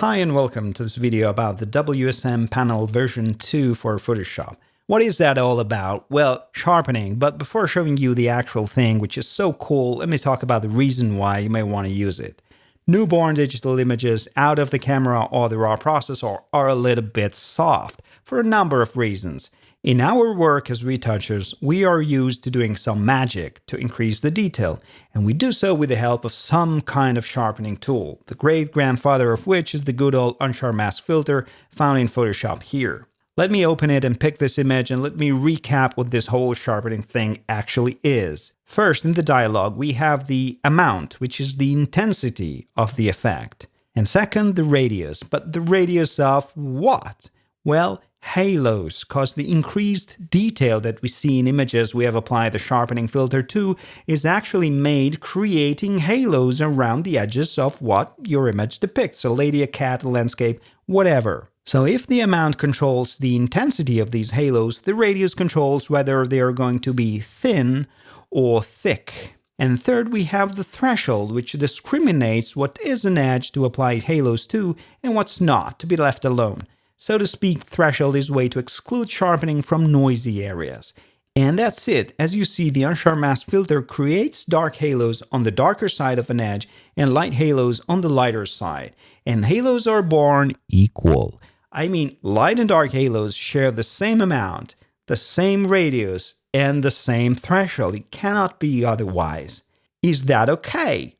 Hi and welcome to this video about the WSM panel version 2 for Photoshop. What is that all about? Well, sharpening, but before showing you the actual thing, which is so cool, let me talk about the reason why you may want to use it. Newborn digital images out of the camera or the raw processor are a little bit soft, for a number of reasons. In our work as retouchers, we are used to doing some magic to increase the detail, and we do so with the help of some kind of sharpening tool, the great grandfather of which is the good old Unsharp Mask filter found in Photoshop here. Let me open it and pick this image and let me recap what this whole sharpening thing actually is. First, in the dialog, we have the amount, which is the intensity of the effect. And second, the radius. But the radius of what? Well, halos, cause the increased detail that we see in images we have applied the sharpening filter to is actually made creating halos around the edges of what your image depicts, a lady, a cat, a landscape, whatever. So if the amount controls the intensity of these halos, the radius controls whether they are going to be thin or thick. And third, we have the threshold, which discriminates what is an edge to apply halos to and what's not, to be left alone. So to speak, threshold is way to exclude sharpening from noisy areas. And that's it. As you see, the Unsharp Mask filter creates dark halos on the darker side of an edge and light halos on the lighter side. And halos are born equal. I mean, light and dark halos share the same amount, the same radius, and the same threshold. It cannot be otherwise. Is that okay?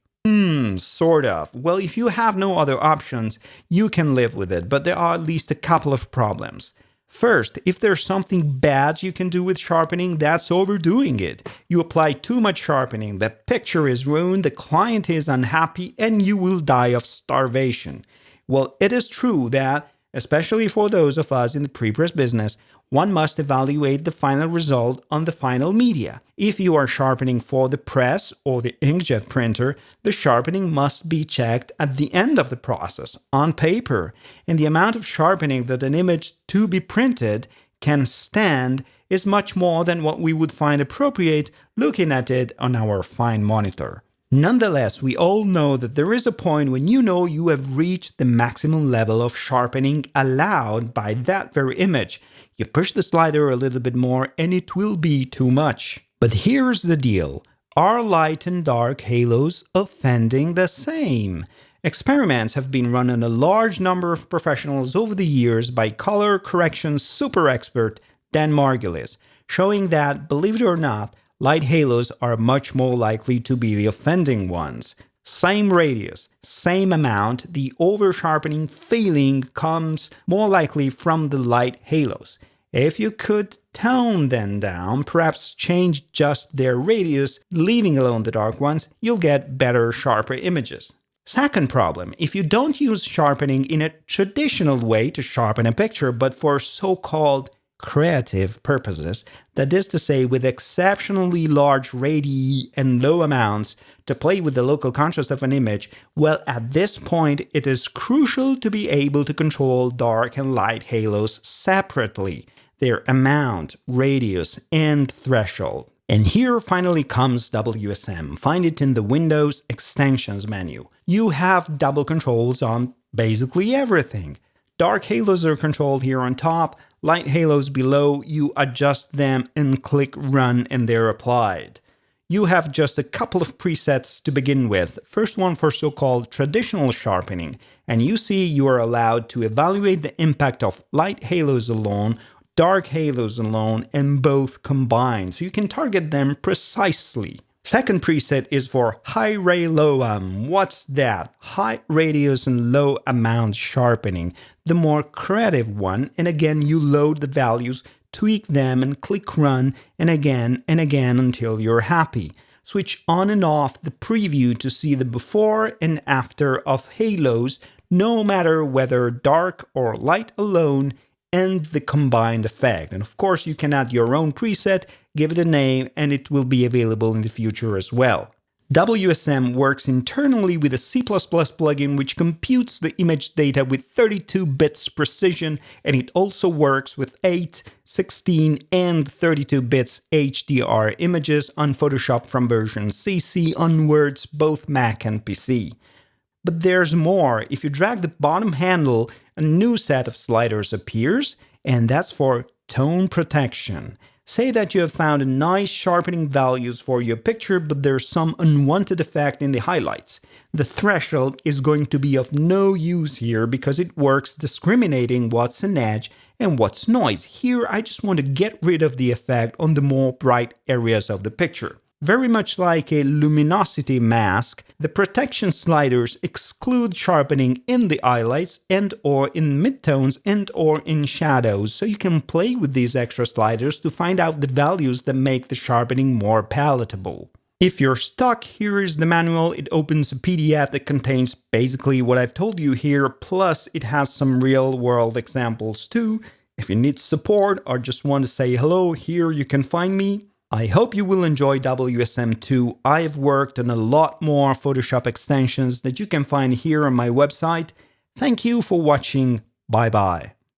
Sort of. Well, if you have no other options, you can live with it, but there are at least a couple of problems. First, if there's something bad you can do with sharpening, that's overdoing it. You apply too much sharpening, the picture is ruined, the client is unhappy, and you will die of starvation. Well, it is true that, especially for those of us in the pre-press business, one must evaluate the final result on the final media. If you are sharpening for the press or the inkjet printer, the sharpening must be checked at the end of the process, on paper, and the amount of sharpening that an image to be printed can stand is much more than what we would find appropriate looking at it on our fine monitor. Nonetheless, we all know that there is a point when you know you have reached the maximum level of sharpening allowed by that very image. You push the slider a little bit more and it will be too much. But here's the deal. Are light and dark halos offending the same? Experiments have been run on a large number of professionals over the years by color correction super expert Dan Margulis, showing that, believe it or not, light halos are much more likely to be the offending ones. Same radius, same amount, the over-sharpening feeling comes more likely from the light halos. If you could tone them down, perhaps change just their radius, leaving alone the dark ones, you'll get better, sharper images. Second problem, if you don't use sharpening in a traditional way to sharpen a picture, but for so-called creative purposes, that is to say, with exceptionally large radii and low amounts to play with the local contrast of an image, well, at this point, it is crucial to be able to control dark and light halos separately, their amount, radius, and threshold. And here finally comes WSM. Find it in the Windows Extensions menu. You have double controls on basically everything. Dark halos are controlled here on top, light halos below, you adjust them and click run and they're applied. You have just a couple of presets to begin with. First one for so-called traditional sharpening, and you see you are allowed to evaluate the impact of light halos alone, dark halos alone, and both combined, so you can target them precisely. Second preset is for high ray low um. What's that? High radius and low amount sharpening. The more creative one, and again you load the values, tweak them and click run, and again and again until you're happy. Switch on and off the preview to see the before and after of halos, no matter whether dark or light alone, and the combined effect. And of course, you can add your own preset, give it a name, and it will be available in the future as well. WSM works internally with a C++ plugin which computes the image data with 32 bits precision, and it also works with 8, 16, and 32 bits HDR images on Photoshop from version CC onwards, both Mac and PC. But there's more. If you drag the bottom handle, a new set of sliders appears, and that's for tone protection. Say that you have found nice sharpening values for your picture, but there's some unwanted effect in the highlights. The threshold is going to be of no use here because it works discriminating what's an edge and what's noise. Here, I just want to get rid of the effect on the more bright areas of the picture. Very much like a luminosity mask, the protection sliders exclude sharpening in the highlights and or in midtones and or in shadows, so you can play with these extra sliders to find out the values that make the sharpening more palatable. If you're stuck, here is the manual. It opens a PDF that contains basically what I've told you here, plus it has some real world examples too. If you need support or just want to say hello, here you can find me. I hope you will enjoy WSM2. I've worked on a lot more Photoshop extensions that you can find here on my website. Thank you for watching. Bye bye.